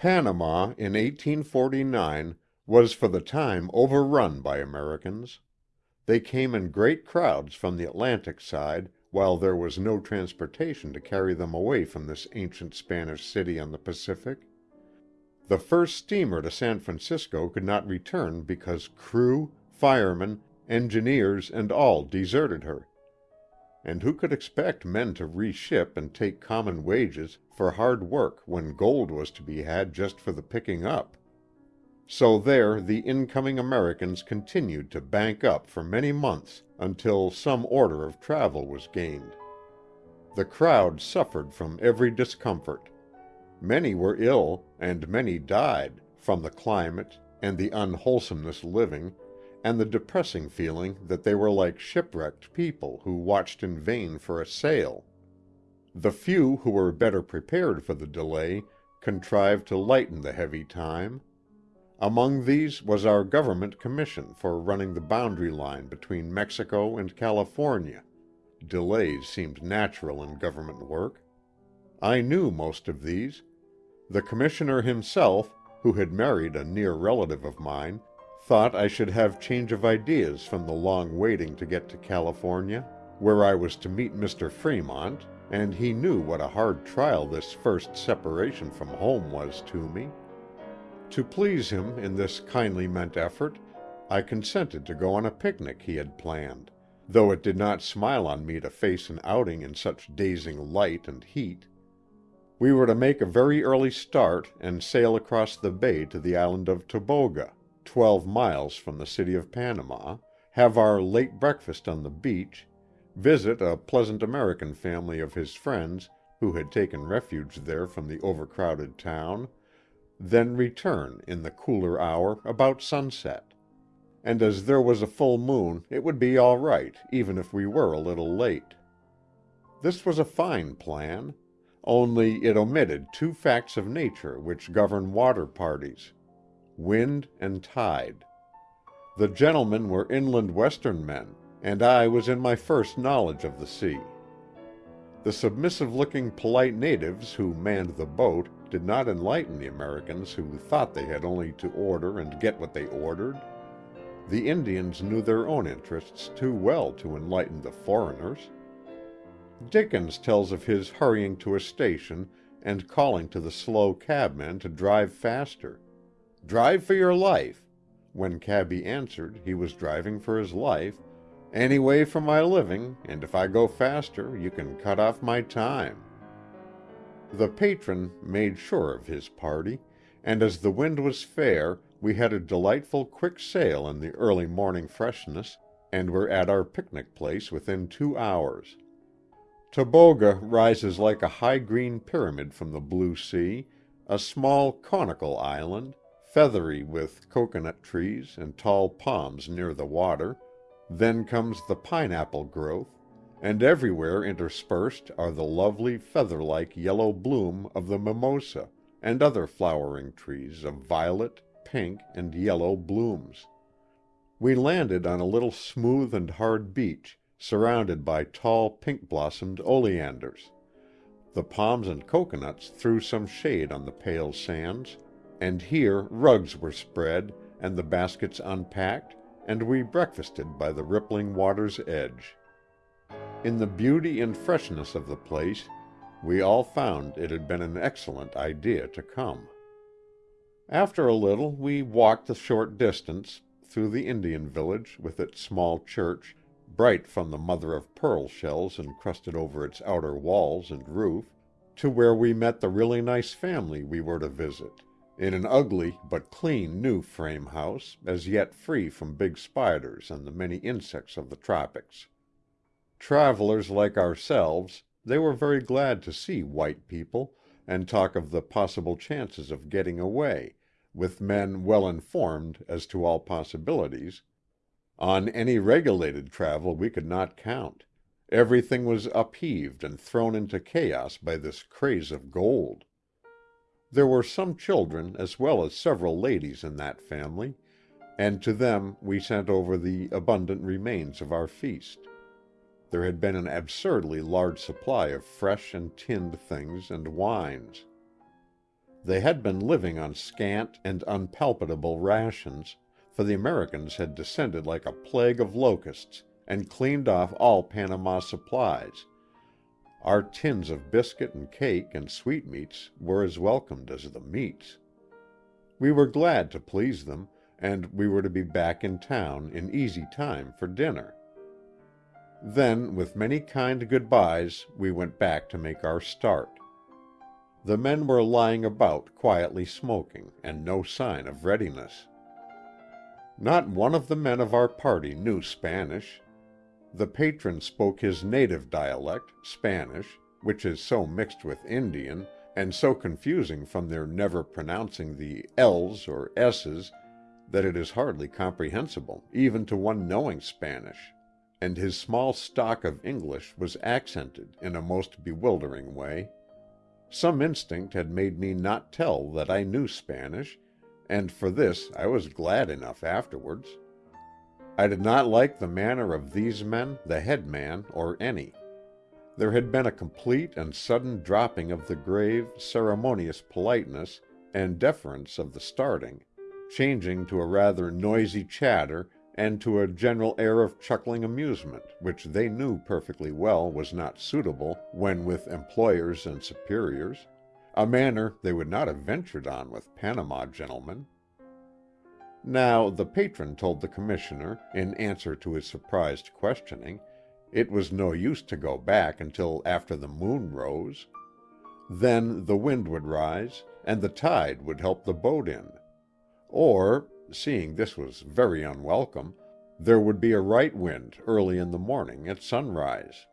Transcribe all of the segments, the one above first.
Panama in 1849 was for the time overrun by Americans. They came in great crowds from the Atlantic side while there was no transportation to carry them away from this ancient Spanish city on the Pacific. The first steamer to San Francisco could not return because crew, firemen, engineers and all deserted her. And who could expect men to reship and take common wages for hard work when gold was to be had just for the picking up? So there the incoming Americans continued to bank up for many months until some order of travel was gained. The crowd suffered from every discomfort. Many were ill, and many died, from the climate and the unwholesomeness living and the depressing feeling that they were like shipwrecked people who watched in vain for a sail. The few who were better prepared for the delay contrived to lighten the heavy time. Among these was our government commission for running the boundary line between Mexico and California delays seemed natural in government work. I knew most of these. The commissioner himself, who had married a near relative of mine, thought I should have change of ideas from the long waiting to get to California, where I was to meet Mr. Fremont, and he knew what a hard trial this first separation from home was to me. To please him in this kindly meant effort, I consented to go on a picnic he had planned, though it did not smile on me to face an outing in such dazing light and heat. We were to make a very early start and sail across the bay to the island of Toboga twelve miles from the city of Panama, have our late breakfast on the beach, visit a pleasant American family of his friends who had taken refuge there from the overcrowded town, then return in the cooler hour about sunset. And as there was a full moon it would be all right even if we were a little late. This was a fine plan. Only it omitted two facts of nature which govern water parties wind and tide. The gentlemen were inland western men, and I was in my first knowledge of the sea. The submissive looking polite natives who manned the boat did not enlighten the Americans who thought they had only to order and get what they ordered. The Indians knew their own interests too well to enlighten the foreigners. Dickens tells of his hurrying to a station and calling to the slow cabman to drive faster. Drive for your life. When cabby answered he was driving for his life, any way for my living, and if I go faster you can cut off my time. The Patron made sure of his party, and as the wind was fair we had a delightful quick sail in the early morning freshness, and were at our picnic place within two hours. Toboga rises like a high green pyramid from the blue sea, a small conical island, feathery with cocoanut trees and tall palms near the water, then comes the pineapple growth, and everywhere interspersed are the lovely feather like yellow bloom of the mimosa and other flowering trees of violet, pink and yellow blooms. We landed on a little smooth and hard beach, surrounded by tall pink blossomed oleanders. The palms and cocoanuts threw some shade on the pale sands, and here rugs were spread and the baskets unpacked, and we breakfasted by the rippling water's edge. In the beauty and freshness of the place we all found it had been an excellent idea to come. After a little we walked the short distance, through the Indian village with its small church, bright from the mother of pearl shells encrusted over its outer walls and roof, to where we met the really nice family we were to visit in an ugly but clean new frame house, as yet free from big spiders and the many insects of the tropics. Travelers like ourselves, they were very glad to see white people and talk of the possible chances of getting away, with men well informed as to all possibilities. On any regulated travel we could not count. Everything was upheaved and thrown into chaos by this craze of gold. There were some children as well as several ladies in that family, and to them we sent over the abundant remains of our feast. There had been an absurdly large supply of fresh and tinned things and wines. They had been living on scant and unpalatable rations, for the Americans had descended like a plague of locusts and cleaned off all Panama supplies. Our tins of biscuit and cake and sweetmeats were as welcome as the meats. We were glad to please them, and we were to be back in town in easy time for dinner. Then with many kind good byes we went back to make our start. The men were lying about quietly smoking, and no sign of readiness. Not one of the men of our party knew Spanish. The Patron spoke his native dialect, Spanish, which is so mixed with Indian, and so confusing from their never pronouncing the l's or s's that it is hardly comprehensible, even to one knowing Spanish, and his small stock of English was accented in a most bewildering way. Some instinct had made me not tell that I knew Spanish, and for this I was glad enough afterwards. I did not like the manner of these men, the head man, or any. There had been a complete and sudden dropping of the grave, ceremonious politeness and deference of the starting, changing to a rather noisy chatter and to a general air of chuckling amusement which they knew perfectly well was not suitable when with employers and superiors a manner they would not have ventured on with Panama gentlemen. Now the Patron told the Commissioner, in answer to his surprised questioning, it was no use to go back until after the moon rose. Then the wind would rise, and the tide would help the boat in. Or seeing this was very unwelcome, there would be a right wind early in the morning at sunrise.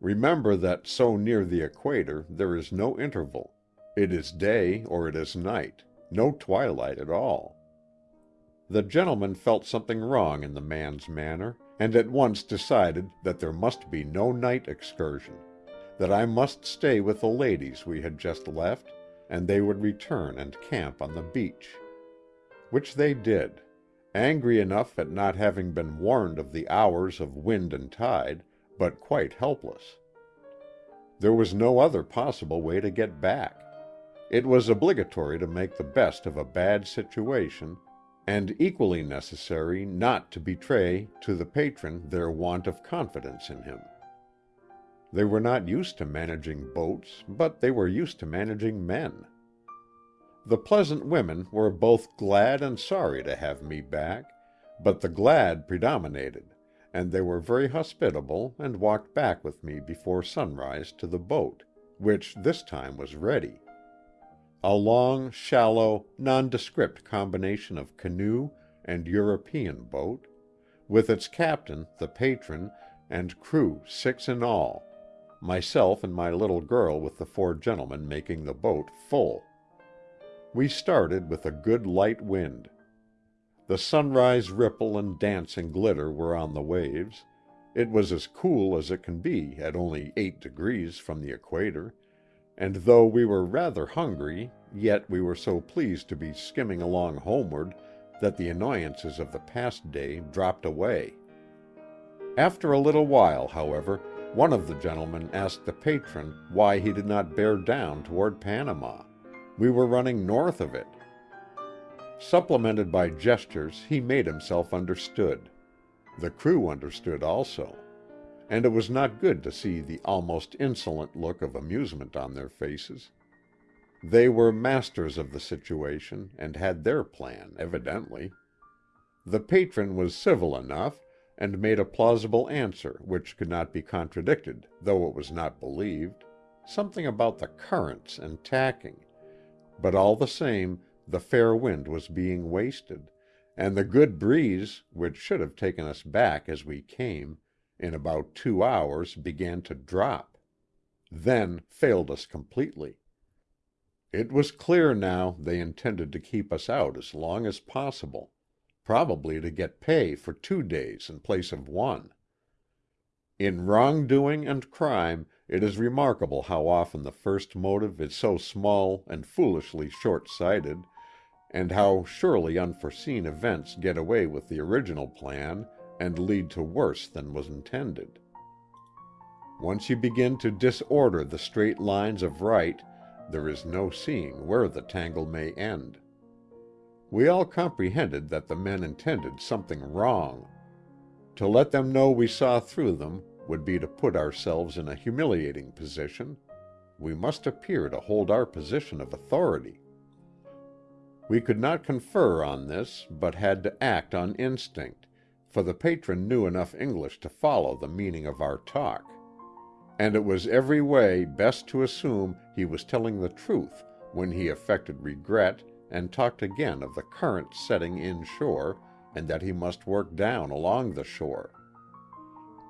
Remember that so near the equator there is no interval. It is day or it is night, no twilight at all. The gentleman felt something wrong in the man's manner, and at once decided that there must be no night excursion, that I must stay with the ladies we had just left, and they would return and camp on the beach. Which they did, angry enough at not having been warned of the hours of wind and tide, but quite helpless. There was no other possible way to get back. It was obligatory to make the best of a bad situation, and equally necessary not to betray to the Patron their want of confidence in him. They were not used to managing boats, but they were used to managing men. The pleasant women were both glad and sorry to have me back, but the glad predominated, and they were very hospitable and walked back with me before sunrise to the boat, which this time was ready. A long, shallow, nondescript combination of canoe and European boat, with its captain, the Patron, and crew six in all, myself and my little girl with the four gentlemen making the boat full. We started with a good light wind. The sunrise ripple and dancing glitter were on the waves. It was as cool as it can be at only eight degrees from the equator, and though we were rather hungry yet we were so pleased to be skimming along homeward that the annoyances of the past day dropped away. After a little while, however, one of the gentlemen asked the Patron why he did not bear down toward Panama. We were running north of it. Supplemented by gestures he made himself understood. The crew understood also. And it was not good to see the almost insolent look of amusement on their faces. They were masters of the situation and had their plan, evidently. The Patron was civil enough, and made a plausible answer which could not be contradicted, though it was not believed something about the currents and tacking but all the same the fair wind was being wasted, and the good breeze, which should have taken us back as we came, in about two hours began to drop. Then failed us completely. It was clear now they intended to keep us out as long as possible, probably to get pay for two days in place of one. In wrongdoing and crime it is remarkable how often the first motive is so small and foolishly short sighted, and how surely unforeseen events get away with the original plan and lead to worse than was intended. Once you begin to disorder the straight lines of right, there is no seeing where the tangle may end. We all comprehended that the men intended something wrong. To let them know we saw through them would be to put ourselves in a humiliating position. We must appear to hold our position of authority. We could not confer on this, but had to act on instinct, for the Patron knew enough English to follow the meaning of our talk. And it was every way best to assume he was telling the truth when he affected regret and talked again of the current setting inshore and that he must work down along the shore.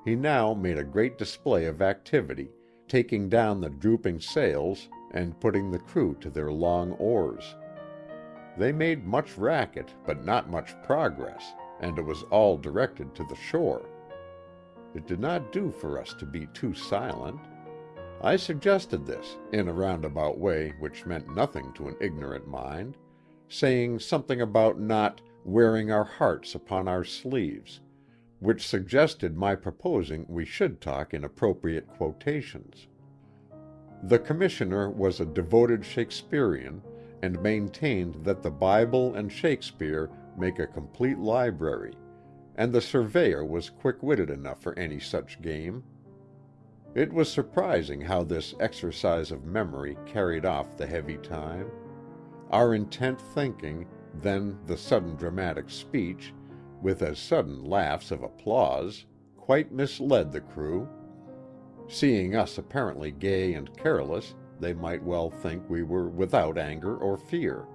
He now made a great display of activity, taking down the drooping sails and putting the crew to their long oars. They made much racket but not much progress, and it was all directed to the shore. It did not do for us to be too silent. I suggested this, in a roundabout way which meant nothing to an ignorant mind, saying something about not wearing our hearts upon our sleeves, which suggested my proposing we should talk in appropriate quotations. The Commissioner was a devoted Shakespearean, and maintained that the Bible and Shakespeare make a complete library, and the Surveyor was quick witted enough for any such game. It was surprising how this exercise of memory carried off the heavy time. Our intent thinking, then the sudden dramatic speech, with as sudden laughs of applause, quite misled the crew. Seeing us apparently gay and careless, they might well think we were without anger or fear.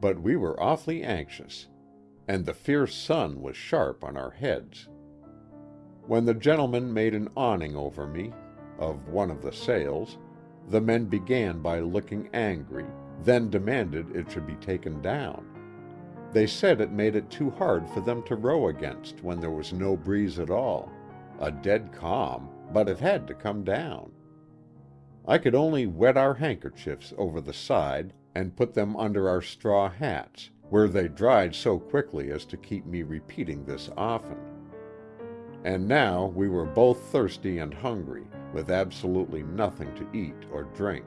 But we were awfully anxious and the fierce sun was sharp on our heads. When the gentleman made an awning over me, of one of the sails, the men began by looking angry, then demanded it should be taken down. They said it made it too hard for them to row against when there was no breeze at all, a dead calm, but it had to come down. I could only wet our handkerchiefs over the side and put them under our straw hats, where they dried so quickly as to keep me repeating this often. And now we were both thirsty and hungry, with absolutely nothing to eat or drink.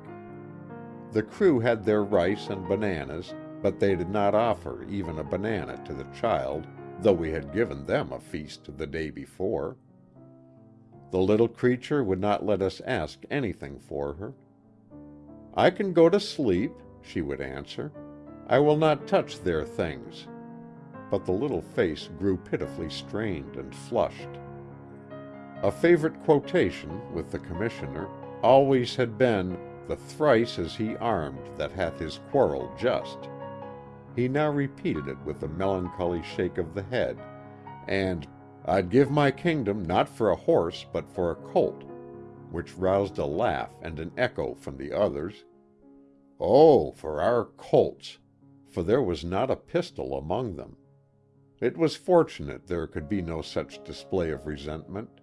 The crew had their rice and bananas, but they did not offer even a banana to the child, though we had given them a feast the day before. The little creature would not let us ask anything for her. I can go to sleep, she would answer. I will not touch their things. But the little face grew pitifully strained and flushed. A favorite quotation with the Commissioner always had been, The thrice is he armed that hath his quarrel just. He now repeated it with a melancholy shake of the head, and I'd give my kingdom not for a horse but for a colt, which roused a laugh and an echo from the others. Oh, for our colts! for there was not a pistol among them. It was fortunate there could be no such display of resentment.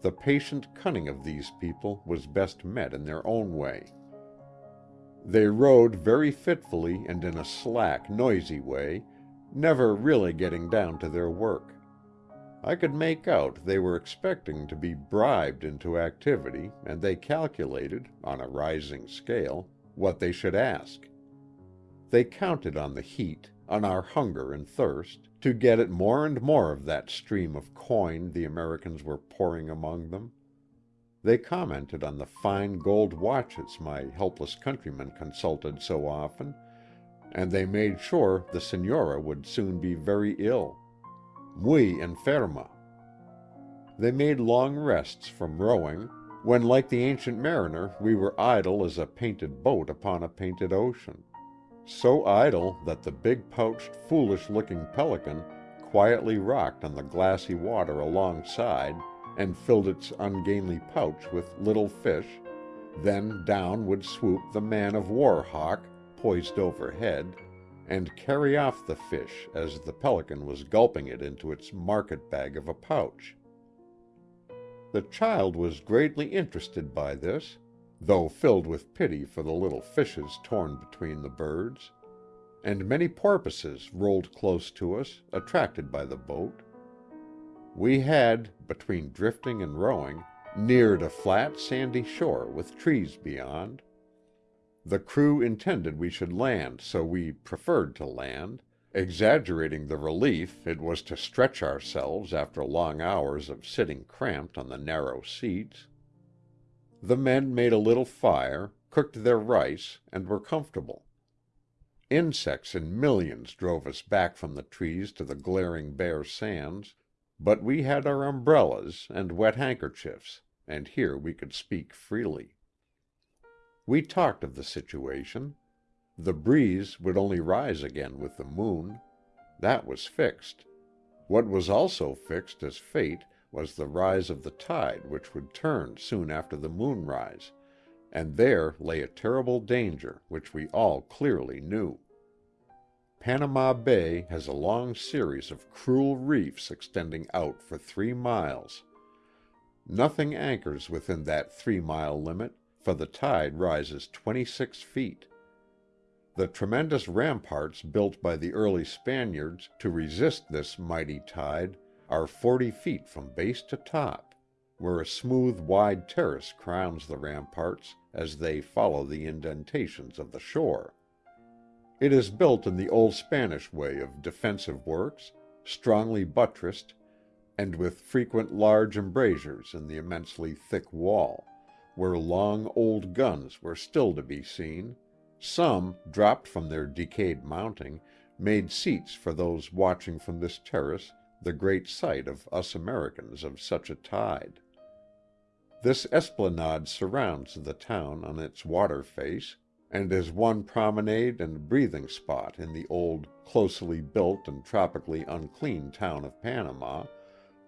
The patient cunning of these people was best met in their own way. They rode very fitfully and in a slack, noisy way, never really getting down to their work. I could make out they were expecting to be bribed into activity and they calculated, on a rising scale, what they should ask. They counted on the heat, on our hunger and thirst, to get at more and more of that stream of coin the Americans were pouring among them. They commented on the fine gold watches my helpless countrymen consulted so often, and they made sure the Senora would soon be very ill. Muy enferma. They made long rests from rowing, when like the ancient mariner we were idle as a painted boat upon a painted ocean so idle that the big pouched foolish looking pelican quietly rocked on the glassy water alongside and filled its ungainly pouch with little fish, then down would swoop the man of war hawk, poised overhead, and carry off the fish as the pelican was gulping it into its market bag of a pouch. The child was greatly interested by this, though filled with pity for the little fishes torn between the birds. And many porpoises rolled close to us, attracted by the boat. We had, between drifting and rowing, neared a flat sandy shore with trees beyond. The crew intended we should land so we preferred to land, exaggerating the relief it was to stretch ourselves after long hours of sitting cramped on the narrow seats. The men made a little fire, cooked their rice, and were comfortable. Insects in millions drove us back from the trees to the glaring bare sands, but we had our umbrellas and wet handkerchiefs, and here we could speak freely. We talked of the situation. The breeze would only rise again with the moon. That was fixed. What was also fixed as fate was the rise of the tide which would turn soon after the moonrise, and there lay a terrible danger which we all clearly knew. Panama Bay has a long series of cruel reefs extending out for three miles. Nothing anchors within that three mile limit, for the tide rises twenty six feet. The tremendous ramparts built by the early Spaniards to resist this mighty tide are forty feet from base to top, where a smooth wide terrace crowns the ramparts as they follow the indentations of the shore. It is built in the old Spanish way of defensive works, strongly buttressed, and with frequent large embrasures in the immensely thick wall, where long old guns were still to be seen; some, dropped from their decayed mounting, made seats for those watching from this terrace the great sight of us Americans of such a tide. This esplanade surrounds the town on its water face and is one promenade and breathing spot in the old, closely built and tropically unclean town of Panama,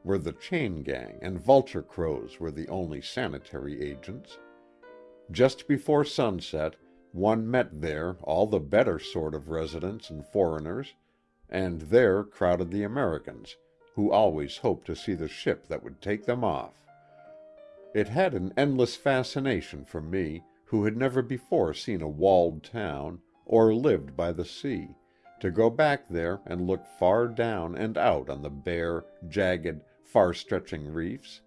where the chain gang and vulture crows were the only sanitary agents. Just before sunset one met there all the better sort of residents and foreigners, and there crowded the Americans, who always hoped to see the ship that would take them off. It had an endless fascination for me who had never before seen a walled town, or lived by the sea, to go back there and look far down and out on the bare, jagged, far stretching reefs,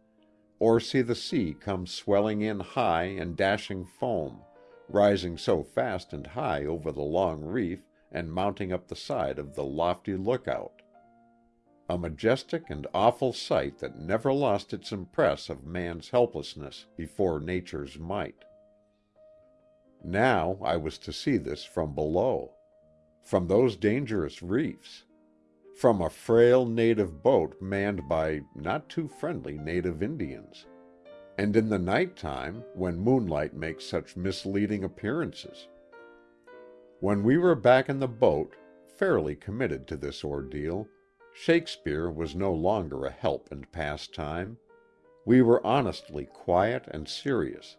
or see the sea come swelling in high and dashing foam, rising so fast and high over the long reef and mounting up the side of the lofty lookout. A majestic and awful sight that never lost its impress of man's helplessness before nature's might. Now I was to see this from below. From those dangerous reefs. From a frail native boat manned by not too friendly native Indians. And in the night time, when moonlight makes such misleading appearances. When we were back in the boat, fairly committed to this ordeal, Shakespeare was no longer a help and pastime. We were honestly quiet and serious.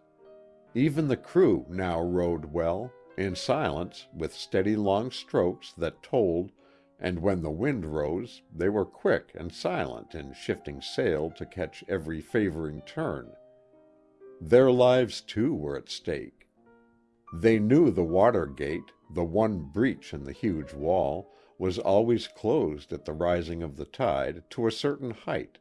Even the crew now rowed well, in silence, with steady long strokes that told, and when the wind rose they were quick and silent in shifting sail to catch every favoring turn. Their lives, too, were at stake. They knew the water gate, the one breach in the huge wall, was always closed at the rising of the tide to a certain height.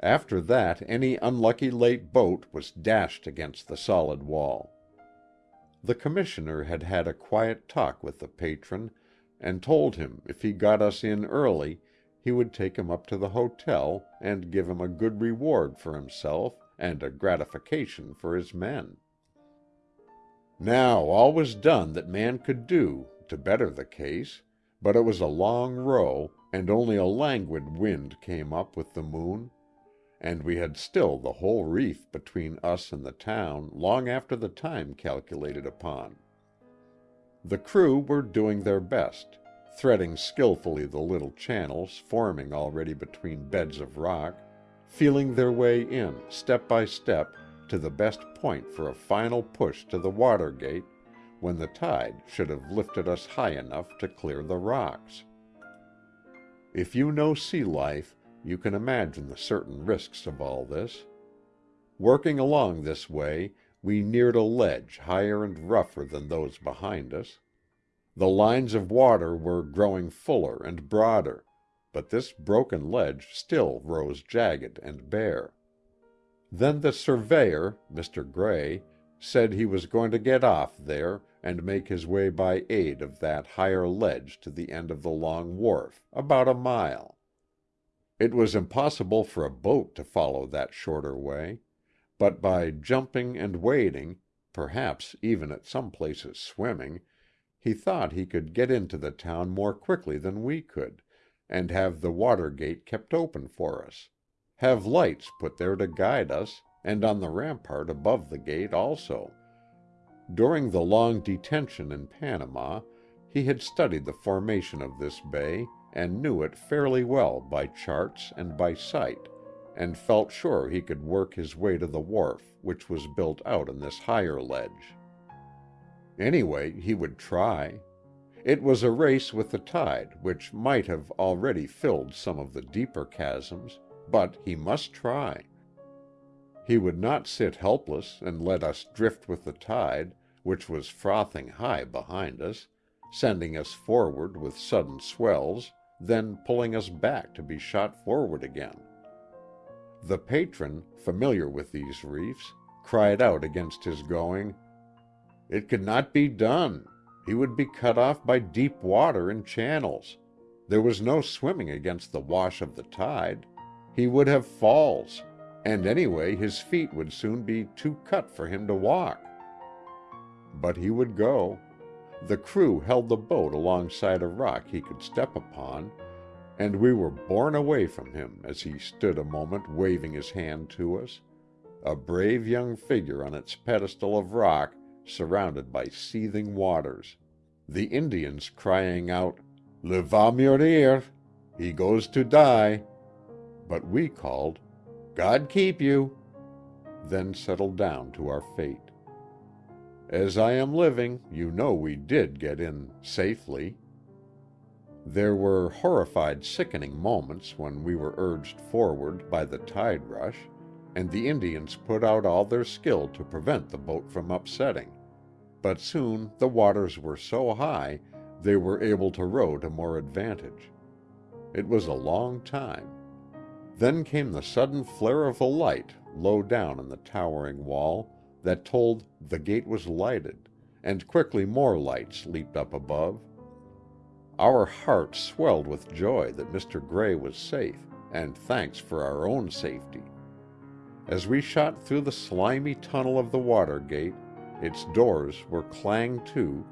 After that any unlucky late boat was dashed against the solid wall. The Commissioner had had a quiet talk with the Patron, and told him if he got us in early he would take him up to the hotel and give him a good reward for himself and a gratification for his men. Now all was done that man could do to better the case, but it was a long row, and only a languid wind came up with the moon and we had still the whole reef between us and the town long after the time calculated upon. The crew were doing their best, threading skillfully the little channels forming already between beds of rock, feeling their way in, step by step, to the best point for a final push to the water gate when the tide should have lifted us high enough to clear the rocks. If you know sea life you can imagine the certain risks of all this. Working along this way, we neared a ledge higher and rougher than those behind us. The lines of water were growing fuller and broader, but this broken ledge still rose jagged and bare. Then the surveyor, Mr. Gray, said he was going to get off there and make his way by aid of that higher ledge to the end of the long wharf, about a mile. It was impossible for a boat to follow that shorter way, but by jumping and wading, perhaps even at some places swimming, he thought he could get into the town more quickly than we could, and have the water gate kept open for us; have lights put there to guide us, and on the rampart above the gate also. During the long detention in Panama he had studied the formation of this bay and knew it fairly well by charts and by sight, and felt sure he could work his way to the wharf which was built out on this higher ledge. Anyway, he would try. It was a race with the tide which might have already filled some of the deeper chasms, but he must try. He would not sit helpless and let us drift with the tide, which was frothing high behind us, sending us forward with sudden swells, then pulling us back to be shot forward again. The Patron, familiar with these reefs, cried out against his going. It could not be done. He would be cut off by deep water in channels. There was no swimming against the wash of the tide. He would have falls, and anyway his feet would soon be too cut for him to walk. But he would go. The crew held the boat alongside a rock he could step upon, and we were borne away from him as he stood a moment waving his hand to us a brave young figure on its pedestal of rock surrounded by seething waters, the Indians crying out, "Le va mourir!" "He goes to die!" But we called, "God keep you!" then settled down to our fate. As I am living, you know we did get in safely. There were horrified sickening moments when we were urged forward by the tide rush, and the Indians put out all their skill to prevent the boat from upsetting, but soon the waters were so high they were able to row to more advantage. It was a long time. Then came the sudden flare of a light low down in the towering wall that told the gate was lighted, and quickly more lights leaped up above. Our hearts swelled with joy that Mr. Gray was safe, and thanks for our own safety. As we shot through the slimy tunnel of the water gate, its doors were clanged to,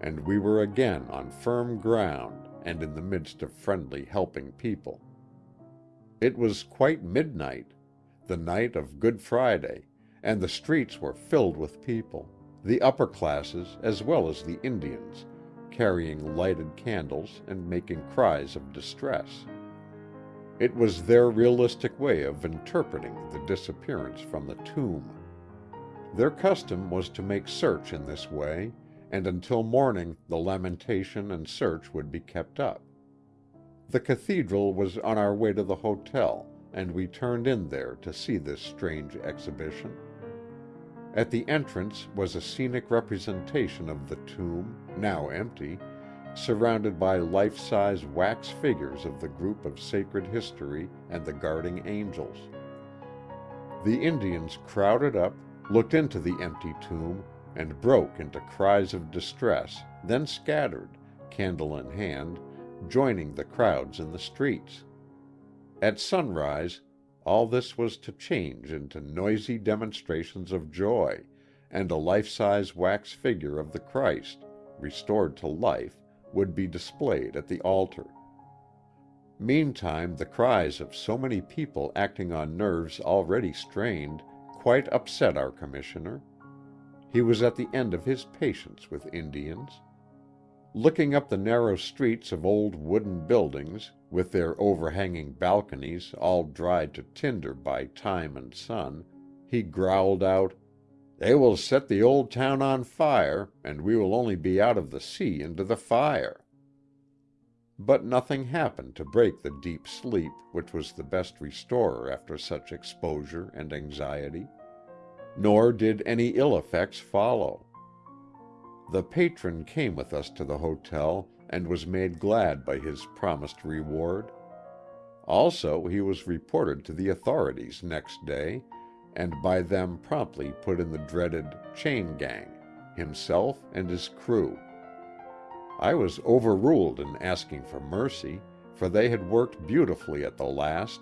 and we were again on firm ground and in the midst of friendly helping people. It was quite midnight, the night of Good Friday, and the streets were filled with people, the upper classes as well as the Indians, carrying lighted candles and making cries of distress. It was their realistic way of interpreting the disappearance from the tomb. Their custom was to make search in this way, and until morning the lamentation and search would be kept up. The cathedral was on our way to the hotel, and we turned in there to see this strange exhibition. At the entrance was a scenic representation of the tomb, now empty, surrounded by life size wax figures of the group of sacred history and the guarding angels. The Indians crowded up, looked into the empty tomb, and broke into cries of distress, then scattered, candle in hand, joining the crowds in the streets. At sunrise all this was to change into noisy demonstrations of joy, and a life size wax figure of the Christ, restored to life, would be displayed at the altar. Meantime the cries of so many people acting on nerves already strained quite upset our Commissioner. He was at the end of his patience with Indians. Looking up the narrow streets of old wooden buildings with their overhanging balconies all dried to tinder by time and sun, he growled out, "They will set the old town on fire, and we will only be out of the sea into the fire." But nothing happened to break the deep sleep which was the best restorer after such exposure and anxiety. Nor did any ill effects follow. The Patron came with us to the hotel and was made glad by his promised reward. Also he was reported to the authorities next day, and by them promptly put in the dreaded chain gang, himself and his crew. I was overruled in asking for mercy, for they had worked beautifully at the last,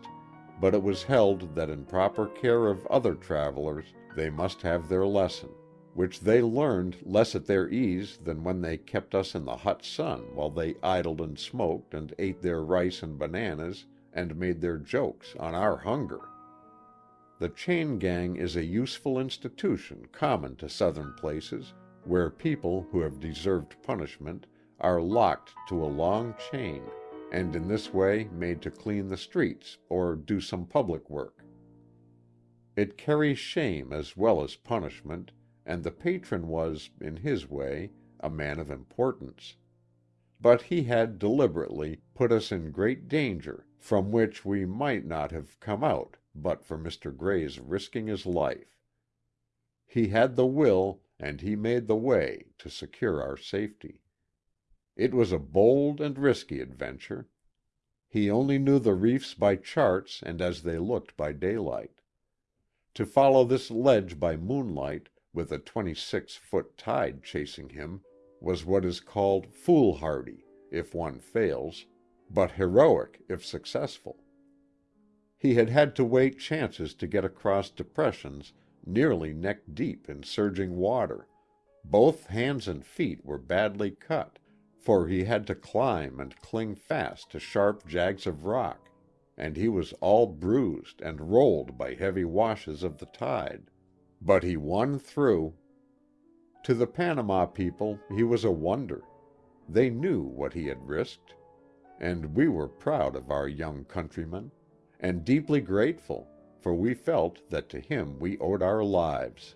but it was held that in proper care of other travelers they must have their lesson, which they learned less at their ease than when they kept us in the hot sun while they idled and smoked and ate their rice and bananas and made their jokes on our hunger. The chain gang is a useful institution common to Southern places, where people who have deserved punishment are locked to a long chain, and in this way made to clean the streets or do some public work. It carries shame as well as punishment, and the Patron was, in his way, a man of importance. But he had, deliberately, put us in great danger from which we might not have come out but for Mr. Gray's risking his life. He had the will, and he made the way, to secure our safety. It was a bold and risky adventure. He only knew the reefs by charts and as they looked by daylight. To follow this ledge by moonlight, with a twenty six foot tide chasing him, was what is called foolhardy, if one fails, but heroic if successful. He had had to wait chances to get across depressions nearly neck deep in surging water; both hands and feet were badly cut, for he had to climb and cling fast to sharp jags of rock, and he was all bruised and rolled by heavy washes of the tide. But he won through. To the Panama people he was a wonder. They knew what he had risked. And we were proud of our young countryman and deeply grateful, for we felt that to him we owed our lives.